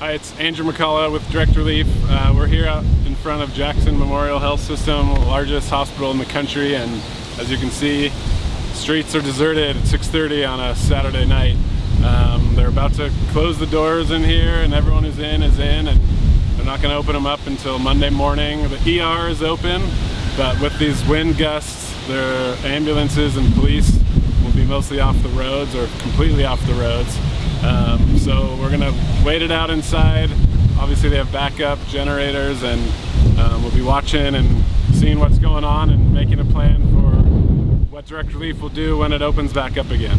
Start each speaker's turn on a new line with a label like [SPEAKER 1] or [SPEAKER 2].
[SPEAKER 1] Hi, it's Andrew McCullough with Direct Relief. Uh, we're here out in front of Jackson Memorial Health System, largest hospital in the country, and as you can see, streets are deserted at 6.30 on a Saturday night. Um, they're about to close the doors in here and everyone who's in is in and they're not going to open them up until Monday morning. The ER is open, but with these wind gusts, their ambulances and police will be mostly off the roads or completely off the roads. Um, so we're gonna wait it out inside. Obviously they have backup generators and um, we'll be watching and seeing what's going on and making a plan for what direct relief will do when it opens back up again.